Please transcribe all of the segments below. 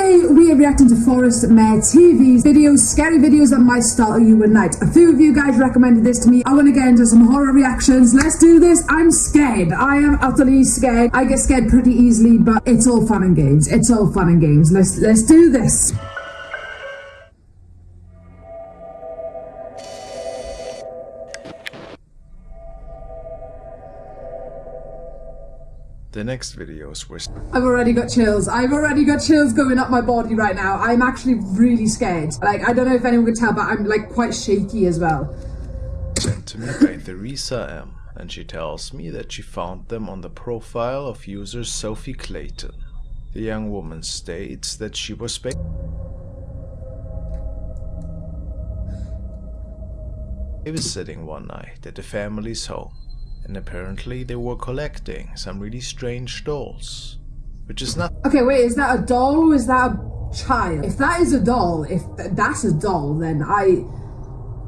Today we are reacting to Forest Mayor TV's videos, scary videos that might startle you at night. A few of you guys recommended this to me. I want to get into some horror reactions. Let's do this. I'm scared. I am utterly scared. I get scared pretty easily, but it's all fun and games. It's all fun and games. Let's let's do this. The next videos were I've already got chills. I've already got chills going up my body right now. I'm actually really scared. Like, I don't know if anyone could tell, but I'm like quite shaky as well. sent to me by Theresa M. And she tells me that she found them on the profile of user Sophie Clayton. The young woman states that she was babysitting one night at the family's home and apparently they were collecting some really strange dolls. Which is not- Okay, wait, is that a doll or is that a child? If that is a doll, if th that's a doll, then I...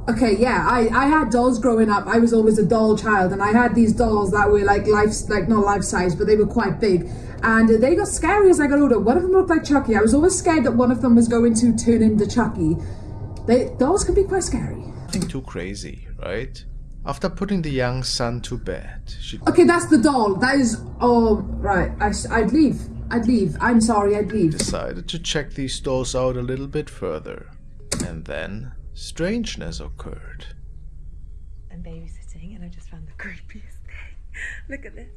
Okay, yeah, I, I had dolls growing up. I was always a doll child, and I had these dolls that were like life, like not life size, but they were quite big. And they got scary as I got older. One of them looked like Chucky. I was always scared that one of them was going to turn into Chucky. They dolls can be quite scary. Nothing too crazy, right? After putting the young son to bed, she Okay, that's the doll. That is. Oh, right. I, I'd leave. I'd leave. I'm sorry, I'd leave. decided to check these dolls out a little bit further. And then, strangeness occurred. I'm babysitting and I just found the creepiest thing. Look at this.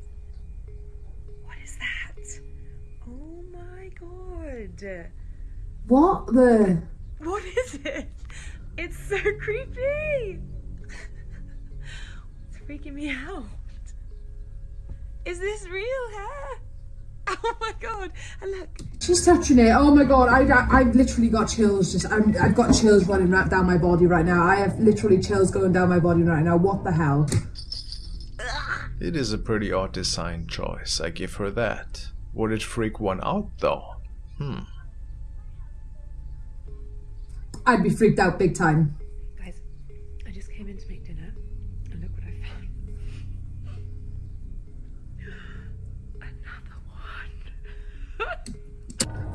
What is that? Oh my god. What the. What is it? It's so creepy. It's freaking me out. Is this real hair? Oh my god. And look. She's touching it. Oh my god, I, I, I've literally got chills. Just I'm, I've got chills running right down my body right now. I have literally chills going down my body right now. What the hell? It is a pretty odd design choice, I give her that. Would it freak one out though? Hmm. I'd be freaked out big time.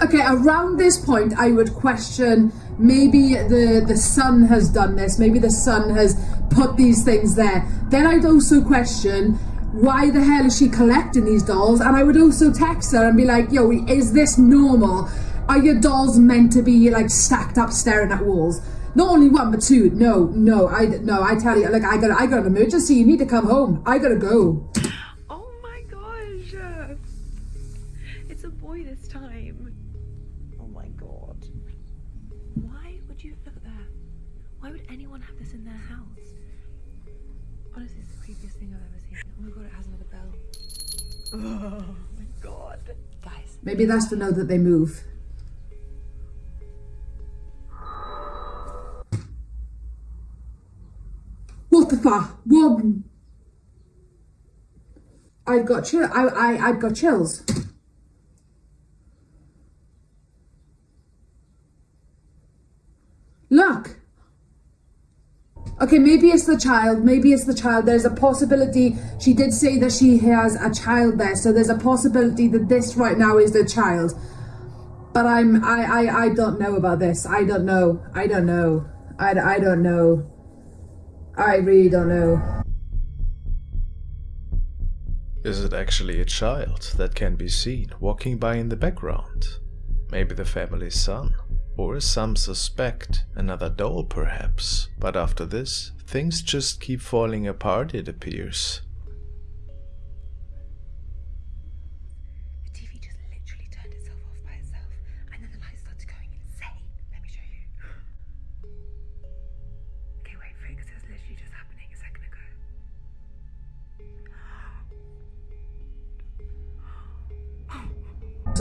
Okay, around this point, I would question maybe the the son has done this. Maybe the son has put these things there. Then I'd also question why the hell is she collecting these dolls? And I would also text her and be like, "Yo, is this normal? Are your dolls meant to be like stacked up, staring at walls?" Not only one, but two. No, no, I no. I tell you, like I got I got an emergency. You need to come home. I gotta go. Oh my gosh. It's a boy this time. My god. Why would you look at that? Why would anyone have this in their house? Honestly, it's the creepiest thing I've ever seen. Oh my god, it has another bell. Oh my god. Guys, Maybe that's to know that they move. What the fuck? What? I've got chill. I I I've got chills. Look. Okay, maybe it's the child. Maybe it's the child. There's a possibility. She did say that she has a child there, so there's a possibility that this right now is the child. But I'm I I I don't know about this. I don't know. I don't know. I I don't know. I really don't know. Is it actually a child that can be seen walking by in the background? Maybe the family's son? Or some suspect another doll perhaps? But after this, things just keep falling apart it appears.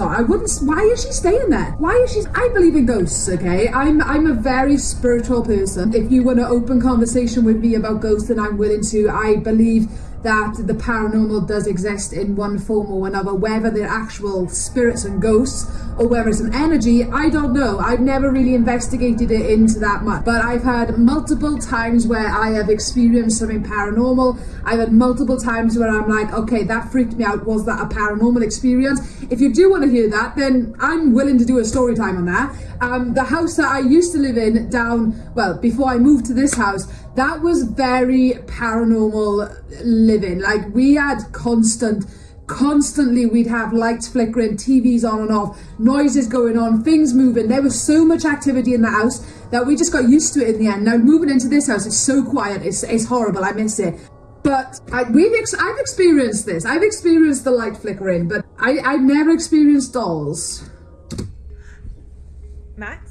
I wouldn't. Why is she staying there? Why is she? I believe in ghosts. Okay, I'm I'm a very spiritual person. If you want to open conversation with me about ghosts, then I'm willing to. I believe that the paranormal does exist in one form or another, whether they're actual spirits and ghosts or whether it's an energy, I don't know. I've never really investigated it into that much. But I've had multiple times where I have experienced something paranormal. I've had multiple times where I'm like, okay, that freaked me out. Was that a paranormal experience? If you do want to hear that, then I'm willing to do a story time on that. Um, the house that I used to live in down, well, before I moved to this house, that was very paranormal living. Like we had constant constantly we'd have lights flickering tvs on and off noises going on things moving there was so much activity in the house that we just got used to it in the end now moving into this house it's so quiet it's, it's horrible i miss it but I, we've ex- I've experienced this. I've experienced the light flickering, but I, I've never experienced dolls. Max?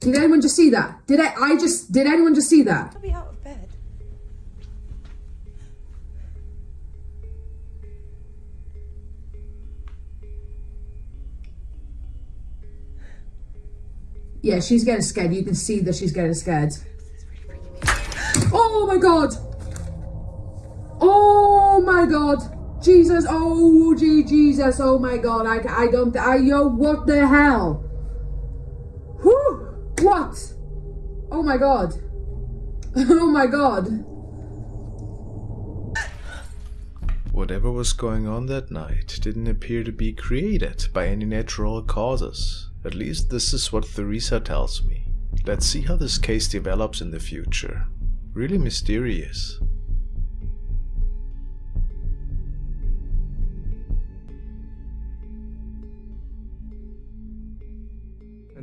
Did anyone just see that? Did I? I just did anyone just see that? I'll be out of bed. Yeah, she's getting scared. You can see that she's getting scared. Oh my god! Oh my god! Jesus! Oh gee, Jesus! Oh my god! I I don't I yo what the hell? What? Oh my god! Oh my god! Whatever was going on that night didn't appear to be created by any natural causes. At least this is what Theresa tells me. Let's see how this case develops in the future. Really mysterious.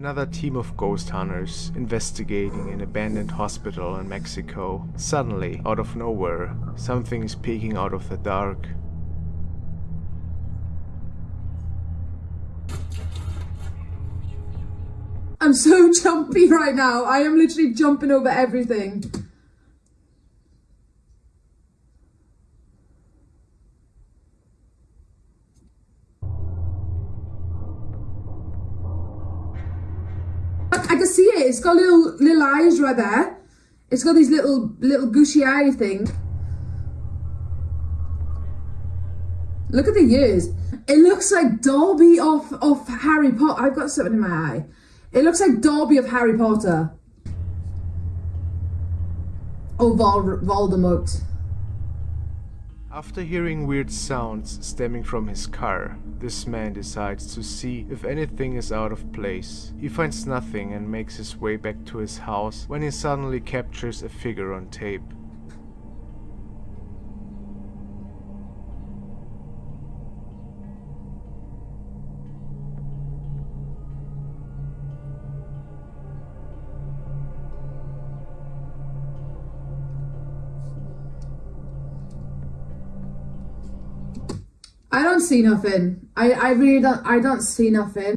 Another team of ghost hunters investigating an abandoned hospital in Mexico. Suddenly, out of nowhere, something is peeking out of the dark. I'm so jumpy right now. I am literally jumping over everything. It's got little little eyes right there. It's got these little little gushy eye thing. Look at the ears. It looks like Dobby off of Harry Potter. I've got something in my eye. It looks like Dobby of Harry Potter. Oh, Vol Voldemort. After hearing weird sounds stemming from his car, this man decides to see if anything is out of place. He finds nothing and makes his way back to his house when he suddenly captures a figure on tape. I don't see nothing. I, I really don't I don't see nothing.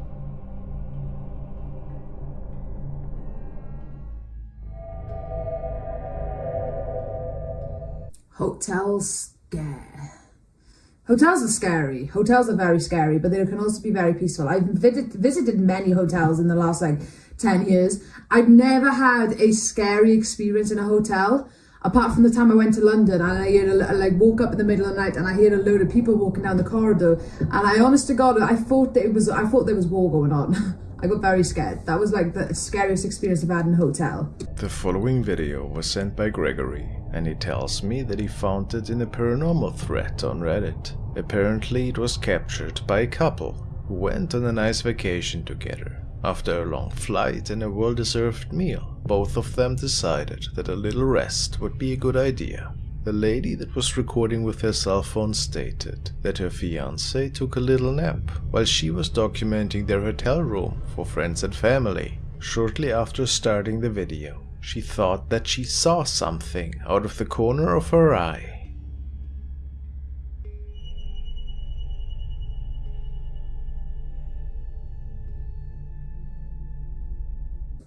Hotels scare. Hotels are scary. Hotels are very scary, but they can also be very peaceful. I've visited, visited many hotels in the last like 10 years. I've never had a scary experience in a hotel apart from the time I went to London and I heard a, like woke up in the middle of the night and I heard a load of people walking down the corridor and I honest to God I thought that it was I thought there was war going on. I got very scared. That was like the scariest experience I've had in a hotel. The following video was sent by Gregory and he tells me that he found it in a paranormal thread on Reddit. Apparently it was captured by a couple who went on a nice vacation together. After a long flight and a well-deserved meal, both of them decided that a little rest would be a good idea. The lady that was recording with her cell phone stated that her fiance took a little nap while she was documenting their hotel room for friends and family. Shortly after starting the video, she thought that she saw something out of the corner of her eye.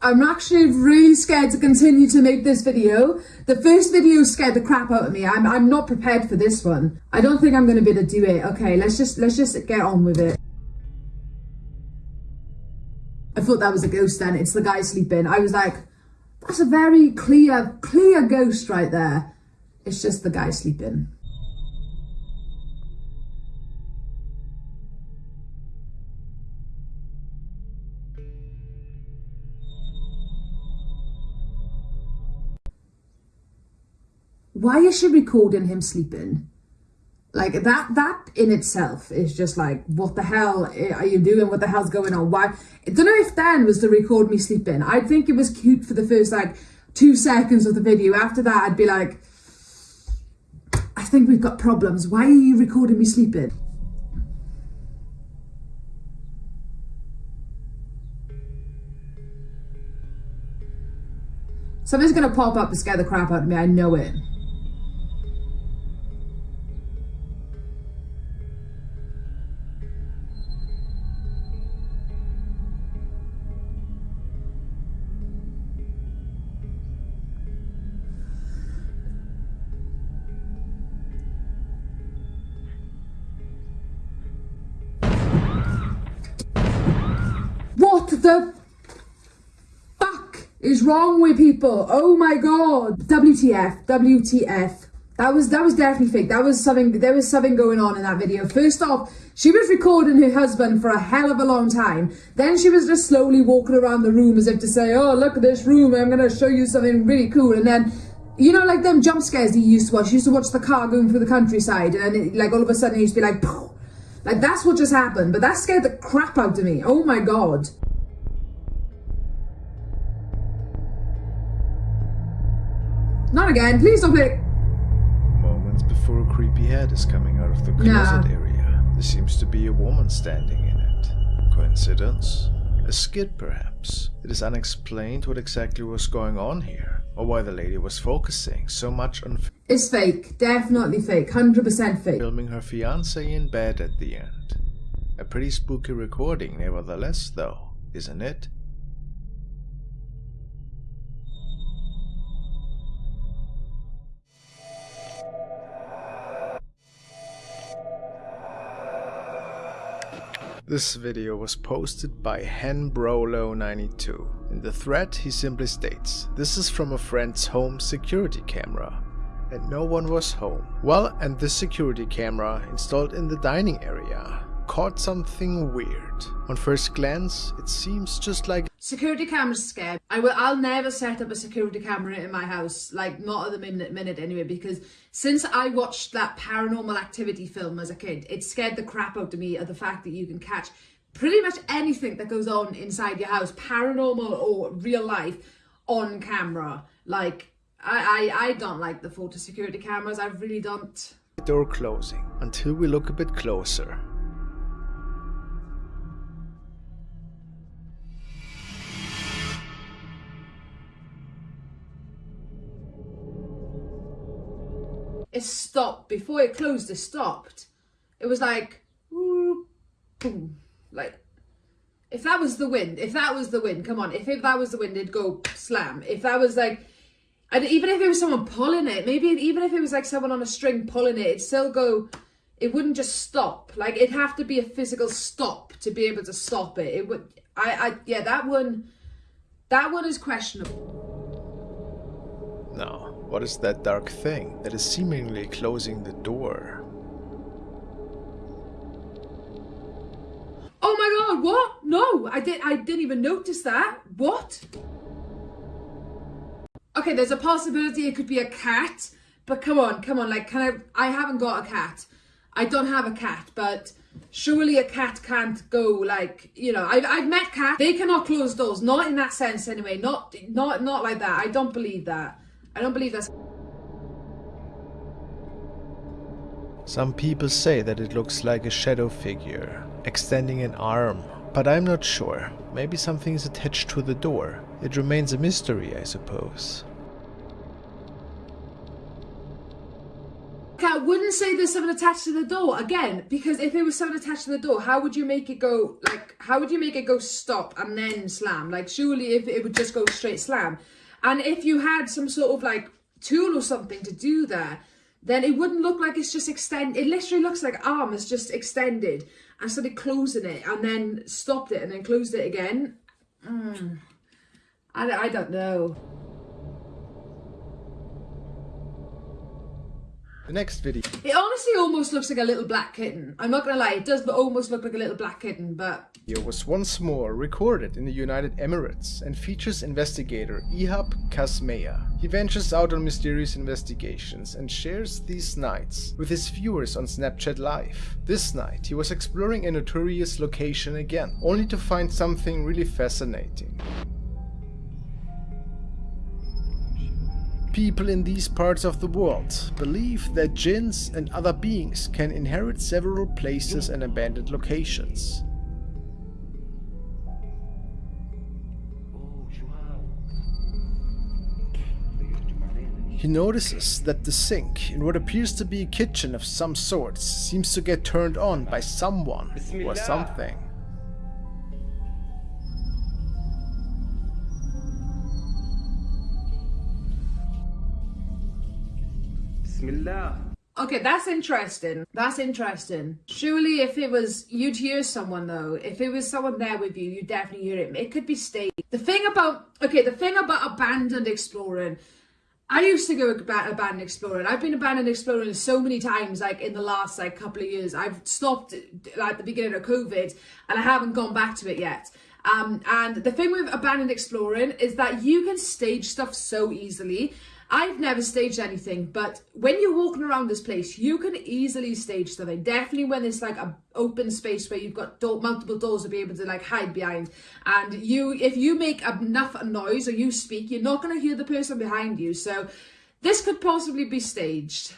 I'm actually really scared to continue to make this video. The first video scared the crap out of me. I'm, I'm not prepared for this one. I don't think I'm going to be able to do it. Okay, let's just, let's just get on with it. I thought that was a ghost then. It's the guy sleeping. I was like, That's a very clear, clear ghost right there. It's just the guy sleeping. Why is she recording him sleeping? Like that, that in itself is just like, what the hell are you doing? What the hell's going on? Why? I don't know if Dan was to record me sleeping. I think it was cute for the first like two seconds of the video. After that, I'd be like, I think we've got problems. Why are you recording me sleeping? Something's gonna pop up to scare the crap out of me. I know it. Wrong with people? Oh my god. WTF, WTF. That was that was definitely fake. That was something there was something going on in that video. First off, she was recording her husband for a hell of a long time. Then she was just slowly walking around the room as if to say, Oh, look at this room, I'm gonna show you something really cool. And then you know, like them jump scares he used to watch. He used to watch the car going through the countryside, and it, like all of a sudden he used to be like, Poof. like that's what just happened. But that scared the crap out of me. Oh my god. Again. Please don't play. Moments before a creepy head is coming out of the closet area, there seems to be a woman standing in it. Coincidence? A skid, perhaps? It is unexplained what exactly was going on here, or why the lady was focusing so much on It's fake. Definitely fake. 100% fake. filming her fiance in bed at the end. A pretty spooky recording, nevertheless, though, isn't it? This video was posted by henbrolo92. In the thread, he simply states, This is from a friend's home security camera and no one was home. Well, and this security camera installed in the dining area caught something weird. On first glance, it seems just like Security cameras scared. I will. I'll never set up a security camera in my house. Like not at the minute, minute anyway. Because since I watched that Paranormal Activity film as a kid, it scared the crap out of me of the fact that you can catch pretty much anything that goes on inside your house, paranormal or real life, on camera. Like I, I, I don't like the photo security cameras. I really don't. door closing until we look a bit closer. It stopped before it closed it stopped. It was like boom like if that was the wind if that was the wind come on if, if that was the wind it'd go slam. If that was like and even if it was someone pulling it maybe even if it was like someone on a string pulling it it'd still go it wouldn't just stop. Like it'd have to be a physical stop to be able to stop it. It would i i yeah that one that one is questionable. Now, what is that dark thing that is seemingly closing the door? Oh my god, what? No, I did I didn't even notice that. What? Okay, there's a possibility it could be a cat, but come on, come on, like can I I haven't got a cat. I don't have a cat, but surely a cat can't go like, you know, I've I've met cats. They cannot close doors, not in that sense anyway. Not not not like that. I don't believe that. I don't believe that's Some people say that it looks like a shadow figure, extending an arm, but I'm not sure. Maybe something is attached to the door. It remains a mystery, I suppose. Okay, I wouldn't say there's something attached to the door again, because if there was something attached to the door, how would you make it go like? How would you make it go stop and then slam? Like, surely if it would just go straight slam, and if you had some sort of like tool or something to do that, then it wouldn't look like it's just extend. It literally looks like arm is just extended and started closing it and then stopped it and then closed it again. Mm. I, I don't know. The next video. It honestly almost looks like a little black kitten. I'm not gonna lie, it does but almost look like a little black kitten, but It was once more recorded in the United Emirates and features investigator Ihab Kasmeya. He ventures out on mysterious investigations and shares these nights with his viewers on Snapchat Live. This night he was exploring a notorious location again, only to find something really fascinating. People in these parts of the world believe that jinns and other beings can inherit several places and abandoned locations. He notices that the sink in what appears to be a kitchen of some sort seems to get turned on by someone or something. Okay, that's interesting. That's interesting. Surely if it was, you'd hear someone though. If it was someone there with you, you'd definitely hear it. It could be staged. The thing about, okay, the thing about abandoned exploring, I used to go about abandoned exploring. I've been abandoned exploring so many times, like in the last like couple of years. I've stopped like, the beginning of COVID and I haven't gone back to it yet. Um, and the thing with abandoned exploring is that you can stage stuff so easily. I've never staged anything, but when you're walking around this place, you can easily stage something. Definitely when it's like a open space where you've got door, multiple doors to be able to like hide behind. And you, if you make enough noise or you speak, you're not going to hear the person behind you. So this could possibly be staged.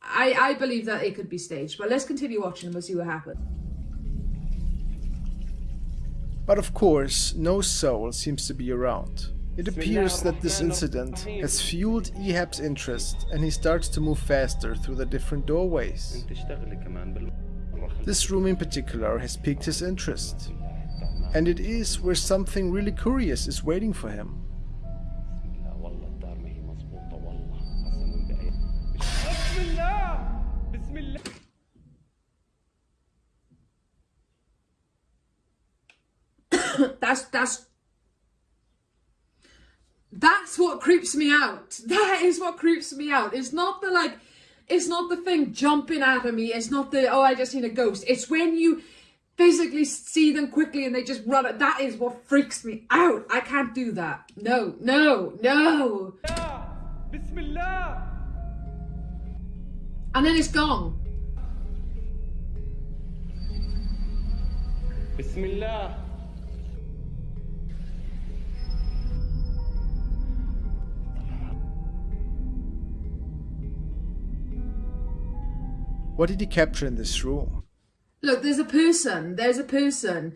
I, I believe that it could be staged, but let's continue watching and we'll see what happens. But of course, no soul seems to be around. It appears that this incident has fueled Ehab's interest and he starts to move faster through the different doorways. This room in particular has piqued his interest. And it is where something really curious is waiting for him. that's that's that's what creeps me out. That is what creeps me out. It's not the like, it's not the thing jumping out of me. It's not the, oh, I just seen a ghost. It's when you physically see them quickly and they just run it. That is what freaks me out. I can't do that. No, no, no. Bismillah. And then it's gone. Bismillah. What did he capture in this room? Look, there's a person. There's a person.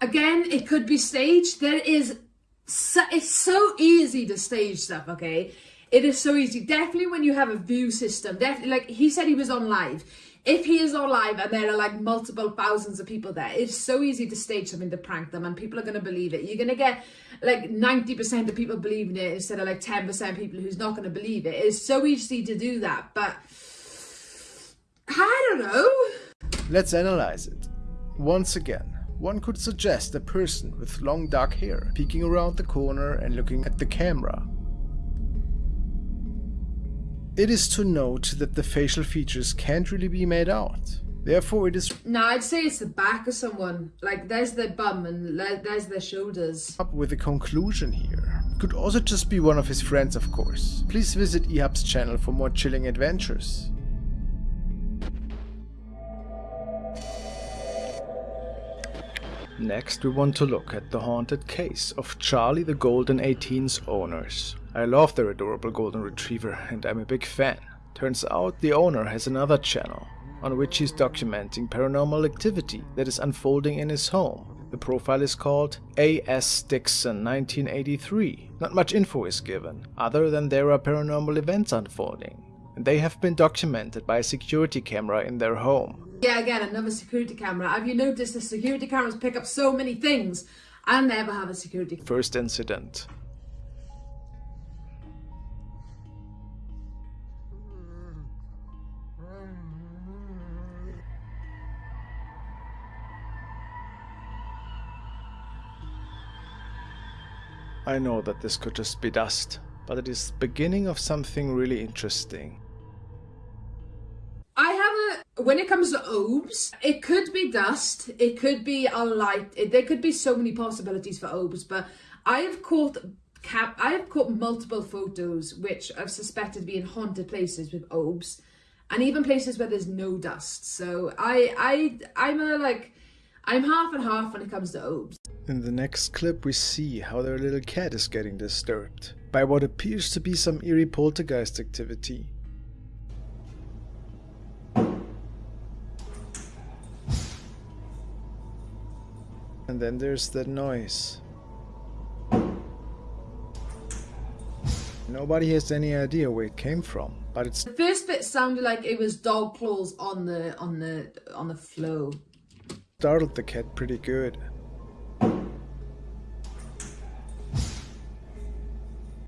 Again, it could be staged. There is. So, it's so easy to stage stuff. Okay, it is so easy. Definitely when you have a view system. Definitely, like he said, he was on live. If he is on live and there are like multiple thousands of people there, it's so easy to stage something to prank them, and people are going to believe it. You're going to get like 90% of people believing it instead of like 10% people who's not going to believe it. It's so easy to do that, but I don't know. Let's analyze it. Once again, one could suggest a person with long dark hair peeking around the corner and looking at the camera. It is to note that the facial features can't really be made out. Therefore, it is No, I'd say it's the back of someone. Like, there's their bum and there's their shoulders. up with a conclusion here. Could also just be one of his friends, of course. Please visit Ehab's channel for more chilling adventures. Next we want to look at the haunted case of Charlie the Golden 18's owners. I love their adorable golden retriever and I'm a big fan. Turns out the owner has another channel on which he's documenting paranormal activity that is unfolding in his home. The profile is called A.S. Dixon 1983. Not much info is given, other than there are paranormal events unfolding. And they have been documented by a security camera in their home. Yeah, again, another security camera. Have you noticed the security cameras pick up so many things? I never have a security First incident. I know that this could just be dust, but it is the beginning of something really interesting. When it comes to orbs, it could be dust, it could be a light, it, there could be so many possibilities for orbs, but I have caught cap I have caught multiple photos which I've suspected being haunted places with orbs and even places where there's no dust. So I I I'm a like I'm half and half when it comes to orbs. In the next clip we see how their little cat is getting disturbed by what appears to be some eerie poltergeist activity. And then there's that noise. Nobody has any idea where it came from, but it's The first bit sounded like it was dog claws on the on the on the flow. startled the cat pretty good.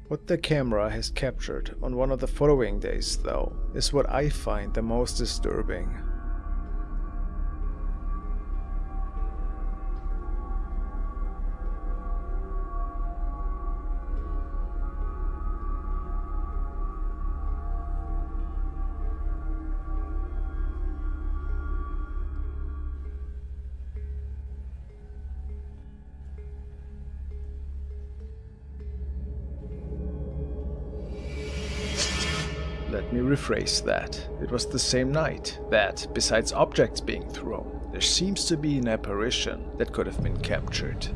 What the camera has captured on one of the following days though is what I find the most disturbing. Rephrase that. It was the same night that, besides objects being thrown, there seems to be an apparition that could have been captured.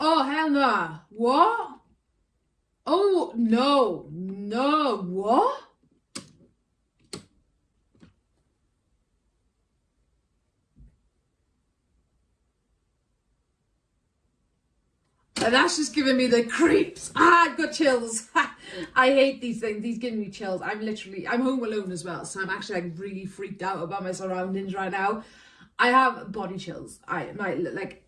Oh hell! What? Oh no! No! What? And that's just giving me the creeps. Ah, I've got chills. I hate these things. These give me chills. I'm literally, I'm home alone as well. So I'm actually like really freaked out about my surroundings right now. I have body chills. I, my, like,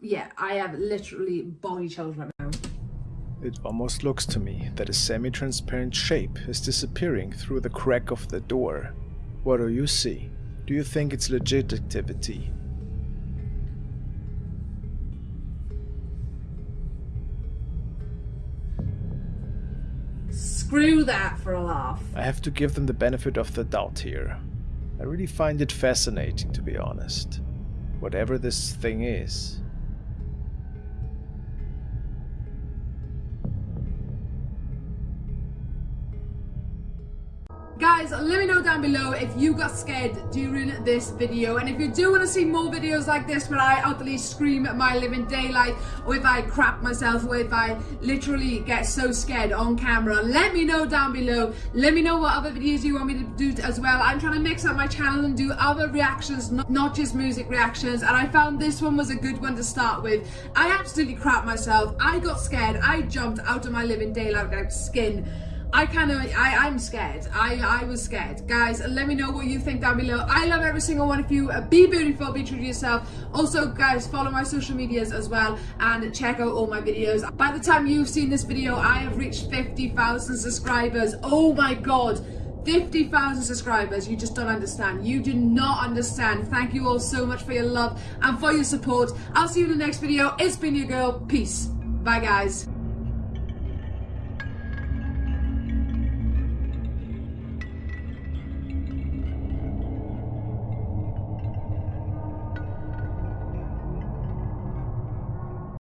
yeah, I have literally body chills right now. It almost looks to me that a semi-transparent shape is disappearing through the crack of the door. What do you see? Do you think it's legit activity? Screw that for a laugh. I have to give them the benefit of the doubt here. I really find it fascinating to be honest. Whatever this thing is. Down below if you got scared during this video and if you do want to see more videos like this where I utterly scream at my living daylight or if I crap myself or if I literally get so scared on camera, let me know down below. Let me know what other videos you want me to do as well. I'm trying to mix up my channel and do other reactions, not, just music reactions and I found this one was a good one to start with. I absolutely crap myself. I got scared. I jumped out of my living daylight without skin. I kind of, I, I'm scared. I, I was scared. Guys, let me know what you think down below. I love every single one of you. Uh, be beautiful, be true to yourself. Also, guys, follow my social medias as well and check out all my videos. By the time you've seen this video, I have reached 50,000 subscribers. Oh my God. 50,000 subscribers, you just don't understand. You do not understand. Thank you all so much for your love and for your support. I'll see you in the next video. It's been your girl. Peace. Bye, guys.